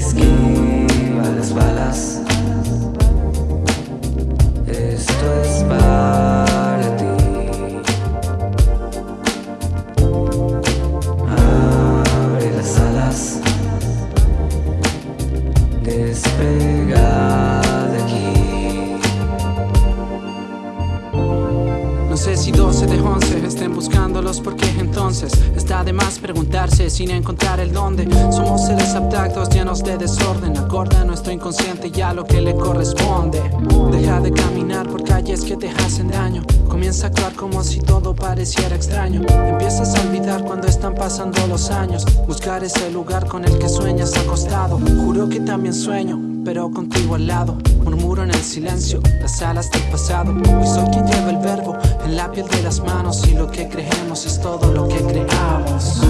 Esquiva las balas. Esto es para ti. Abre las alas. Despega de aquí. No sé si 12 de 11 estén buscando porque entonces está de más preguntarse sin encontrar el dónde. Somos seres abstractos llenos de desorden, acorda nuestro inconsciente ya lo que le corresponde. Deja de caminar por calles que te hacen daño. Comienza a actuar como si todo pareciera extraño. Empiezas a olvidar cuando están pasando los años. Buscar ese lugar con el que sueñas acostado. Juro que también sueño pero contigo al lado. Murmuro en el silencio, las alas del pasado. Y soy quien lleva el verbo en la piel de las manos. Y lo que creemos es todo lo que creamos.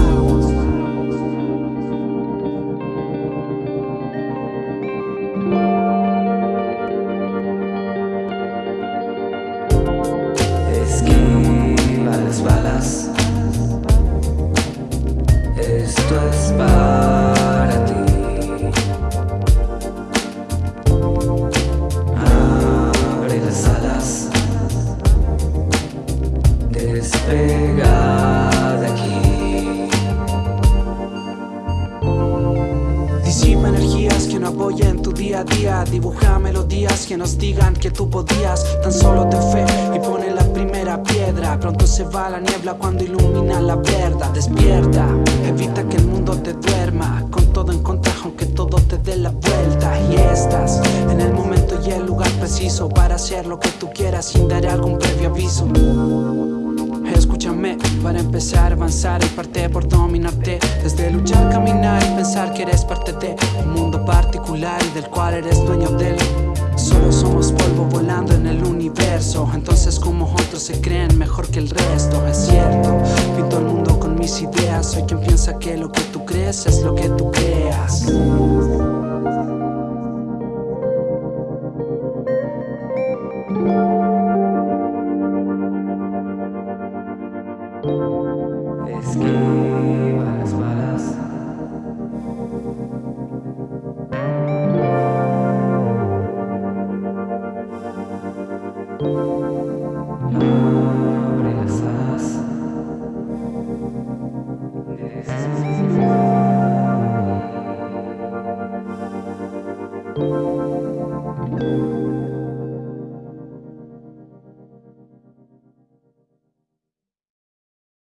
Esquiva las balas. Esto es Despega de aquí. Disipa energías que no apoyen tu día a día. Dibuja melodías que nos digan que tú podías. Tan solo te fe y pone la primera piedra. Pronto se va la niebla cuando ilumina la verdad. Despierta, evita que el mundo te duerma. Con todo en contra, aunque todo te dé la vuelta. Y estás en el momento y el lugar preciso para hacer lo que tú quieras sin dar algún previo aviso. Escúchame, para empezar a avanzar y parte por dominarte. Desde luchar, caminar y pensar que eres parte de Un mundo particular y del cual eres dueño de él. Solo somos polvo volando en el universo. Entonces como otros se creen mejor que el resto Es cierto, pinto el mundo con mis ideas. Soy quien piensa que lo que tú crees es lo que tú creas